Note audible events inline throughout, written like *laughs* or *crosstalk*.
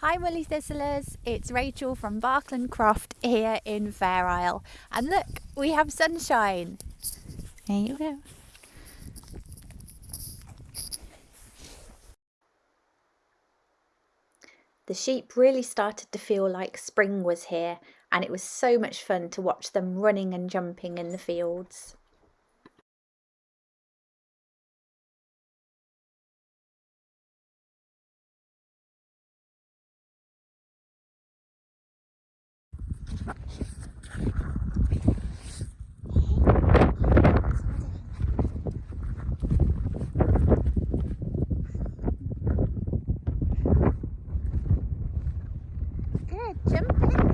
Hi Woolly Thistlers, it's Rachel from Barkland Croft here in Fair Isle. And look, we have sunshine. There you go. The sheep really started to feel like spring was here and it was so much fun to watch them running and jumping in the fields. Good, jumping.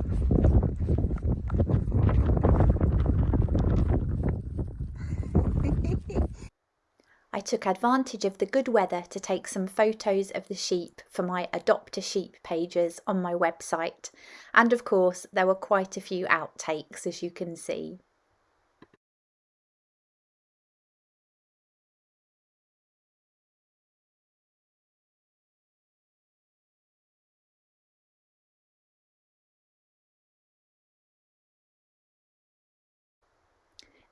Took advantage of the good weather to take some photos of the sheep for my Adopt a Sheep pages on my website. And of course, there were quite a few outtakes, as you can see.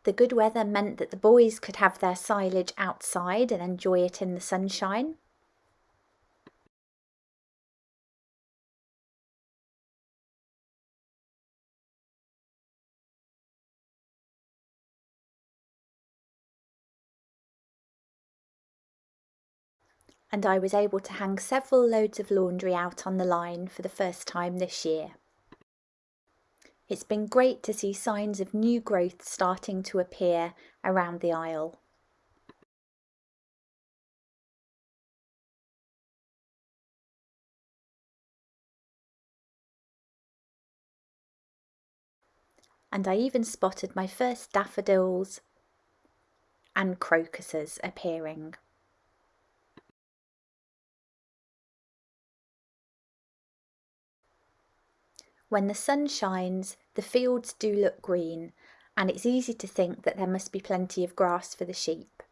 The good weather meant that the boys could have their silage outside and enjoy it in the sunshine. And I was able to hang several loads of laundry out on the line for the first time this year. It's been great to see signs of new growth starting to appear around the Isle. And I even spotted my first daffodils and crocuses appearing. When the sun shines, the fields do look green, and it's easy to think that there must be plenty of grass for the sheep.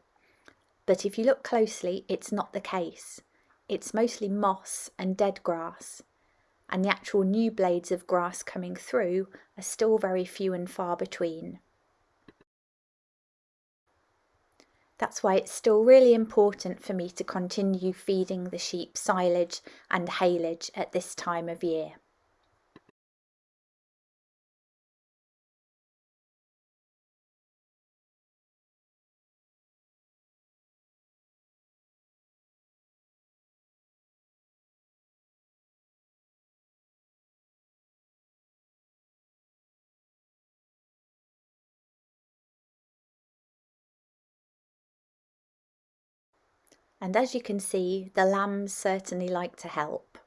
But if you look closely, it's not the case. It's mostly moss and dead grass, and the actual new blades of grass coming through are still very few and far between. That's why it's still really important for me to continue feeding the sheep silage and haylage at this time of year. And as you can see, the lambs certainly like to help.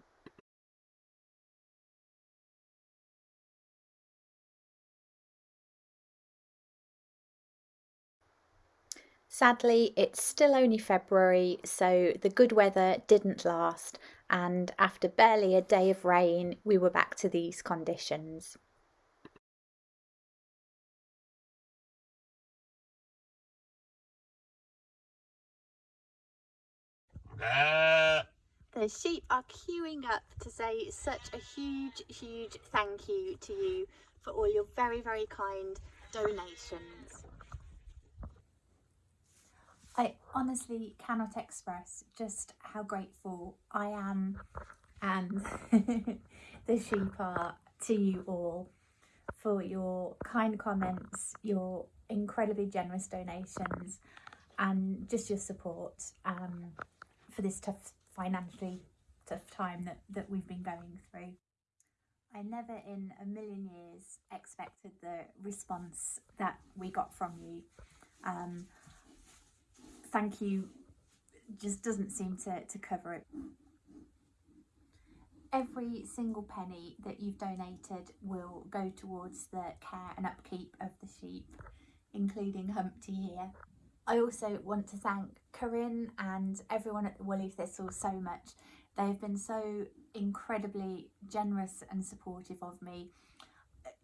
Sadly, it's still only February, so the good weather didn't last, and after barely a day of rain, we were back to these conditions. The sheep are queuing up to say such a huge, huge thank you to you for all your very, very kind donations. I honestly cannot express just how grateful I am and *laughs* the sheep are to you all for your kind comments, your incredibly generous donations and just your support um, for this tough financially tough time that, that we've been going through. I never in a million years expected the response that we got from you. Um, thank you just doesn't seem to, to cover it. Every single penny that you've donated will go towards the care and upkeep of the sheep, including Humpty here. I also want to thank Corinne and everyone at the Woolly Thistle so much. They've been so incredibly generous and supportive of me.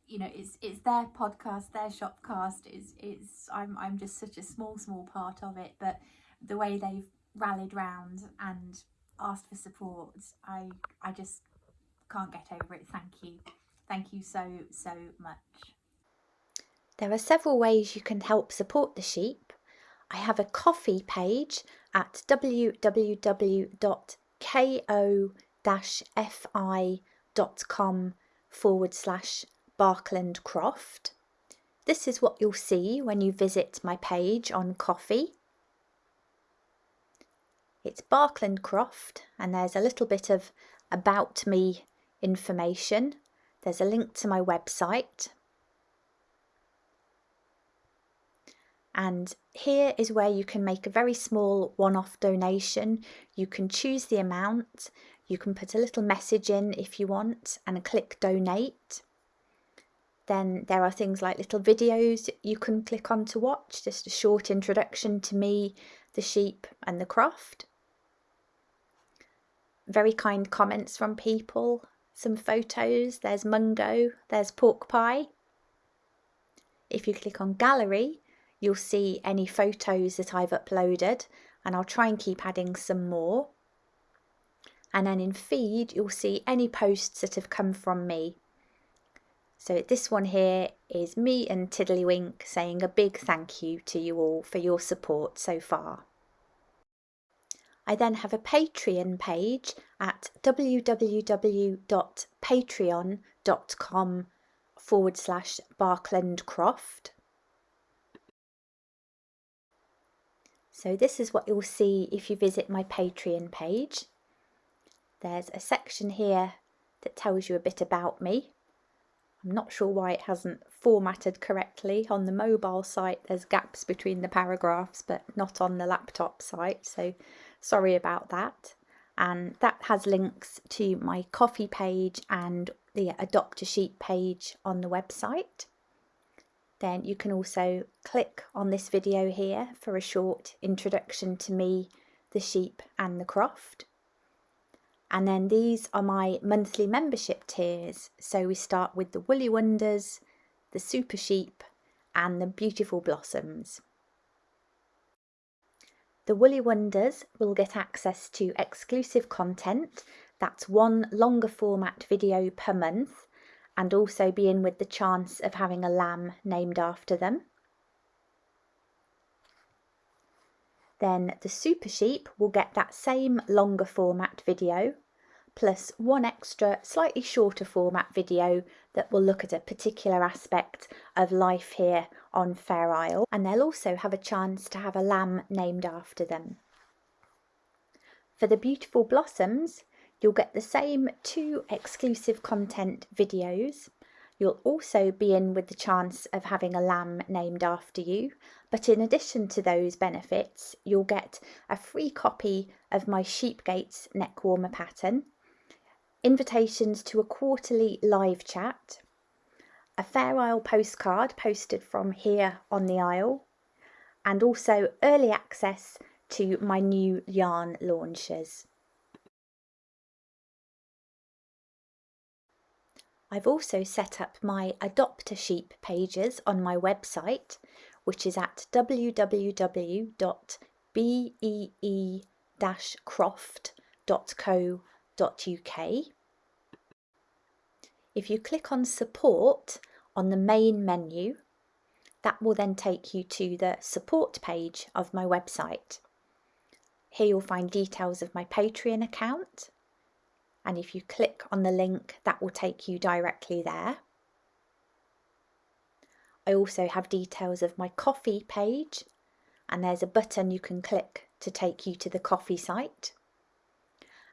You know, it's it's their podcast, their shopcast. It's it's I'm I'm just such a small small part of it, but the way they've rallied round and asked for support, I I just can't get over it. Thank you. Thank you so, so much. There are several ways you can help support the sheep. I have a Ko-fi page at www.ko-fi.com forward slash Barkland Croft. This is what you'll see when you visit my page on Ko-fi. It's Barkland Croft and there's a little bit of about me information. There's a link to my website. And here is where you can make a very small one-off donation. You can choose the amount, you can put a little message in if you want and click donate. Then there are things like little videos you can click on to watch, just a short introduction to me, the sheep and the croft very kind comments from people, some photos, there's Mungo, there's Pork Pie. If you click on Gallery, you'll see any photos that I've uploaded and I'll try and keep adding some more. And then in Feed, you'll see any posts that have come from me. So this one here is me and Tiddlywink saying a big thank you to you all for your support so far. I then have a Patreon page at www.patreon.com forward slash Barklandcroft. So this is what you'll see if you visit my Patreon page. There's a section here that tells you a bit about me. I'm not sure why it hasn't formatted correctly. On the mobile site there's gaps between the paragraphs but not on the laptop site so Sorry about that. And that has links to my Ko-fi page and the Adopt a Sheep page on the website. Then you can also click on this video here for a short introduction to me, the sheep and the croft. And then these are my monthly membership tiers. So we start with the Woolly Wonders, the Super Sheep and the Beautiful Blossoms. The Woolly Wonders will get access to exclusive content, that's one longer format video per month, and also be in with the chance of having a lamb named after them. Then the Super Sheep will get that same longer format video, plus one extra slightly shorter format video that will look at a particular aspect of life here on Fair Isle and they'll also have a chance to have a lamb named after them. For the beautiful blossoms you'll get the same two exclusive content videos. You'll also be in with the chance of having a lamb named after you but in addition to those benefits you'll get a free copy of my Sheepgates neck warmer pattern invitations to a quarterly live chat, a Fair Isle postcard posted from here on the Isle, and also early access to my new yarn launches. I've also set up my Adopt a Sheep pages on my website, which is at www.bee-croft.co.uk if you click on support on the main menu, that will then take you to the support page of my website. Here you'll find details of my Patreon account. And if you click on the link, that will take you directly there. I also have details of my Ko-fi page and there's a button you can click to take you to the Ko-fi site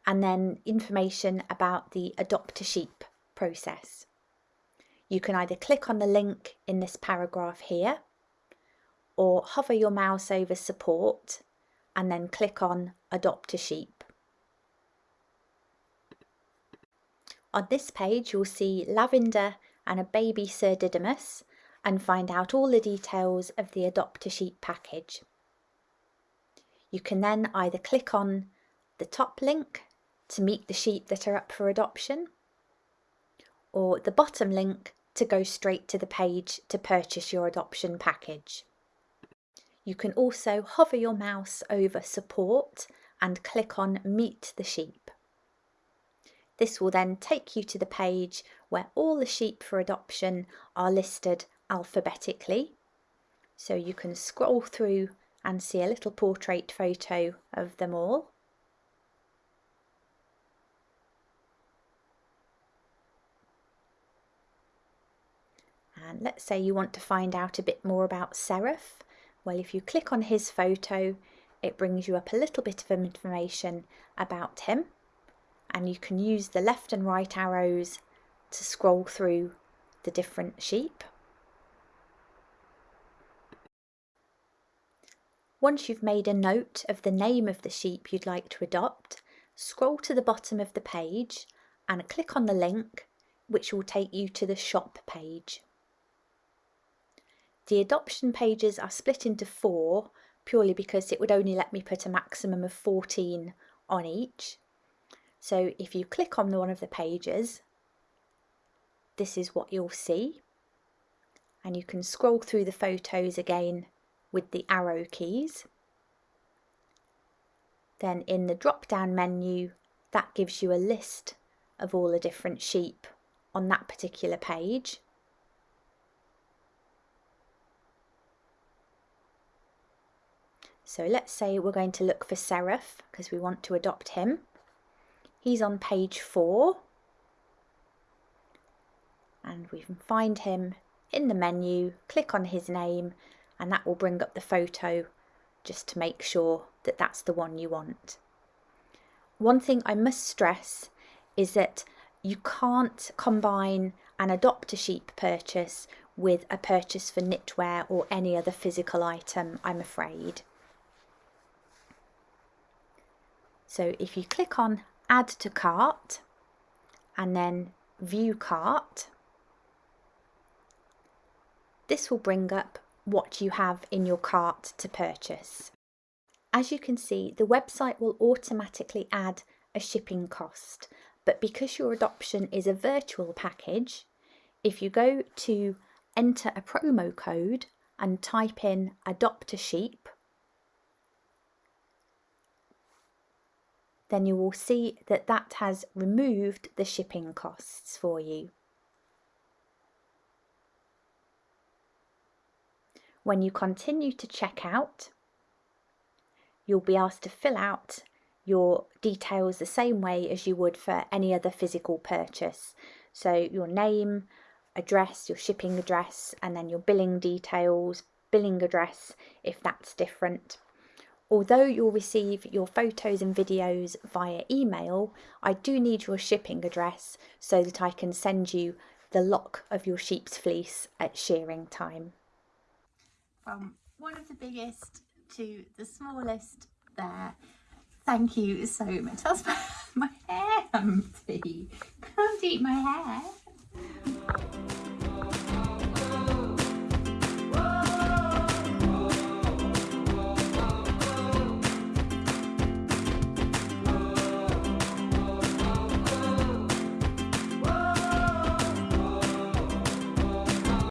and then information about the Adopt a Sheep process. You can either click on the link in this paragraph here or hover your mouse over support and then click on Adopt a Sheep. On this page you'll see lavender and a baby Sir Didymus and find out all the details of the Adopt a Sheep package. You can then either click on the top link to meet the sheep that are up for adoption, or the bottom link to go straight to the page to purchase your adoption package. You can also hover your mouse over support and click on meet the sheep. This will then take you to the page where all the sheep for adoption are listed alphabetically. So you can scroll through and see a little portrait photo of them all. And let's say you want to find out a bit more about Seraph. Well, if you click on his photo, it brings you up a little bit of information about him. And you can use the left and right arrows to scroll through the different sheep. Once you've made a note of the name of the sheep you'd like to adopt, scroll to the bottom of the page and click on the link which will take you to the shop page. The adoption pages are split into four purely because it would only let me put a maximum of 14 on each. So if you click on one of the pages, this is what you'll see. And you can scroll through the photos again with the arrow keys. Then in the drop down menu, that gives you a list of all the different sheep on that particular page. So let's say we're going to look for Seraph because we want to adopt him. He's on page four. And we can find him in the menu, click on his name, and that will bring up the photo just to make sure that that's the one you want. One thing I must stress is that you can't combine an adopt a sheep purchase with a purchase for knitwear or any other physical item, I'm afraid. So if you click on add to cart and then view cart, this will bring up what you have in your cart to purchase. As you can see, the website will automatically add a shipping cost, but because your adoption is a virtual package, if you go to enter a promo code and type in adopt a sheep, then you will see that that has removed the shipping costs for you. When you continue to check out, you'll be asked to fill out your details the same way as you would for any other physical purchase. So your name, address, your shipping address, and then your billing details, billing address if that's different. Although you'll receive your photos and videos via email, I do need your shipping address so that I can send you the lock of your sheep's fleece at shearing time from one of the biggest to the smallest there. Thank you so much. That's my, *laughs* my hair. Can't eat my hair.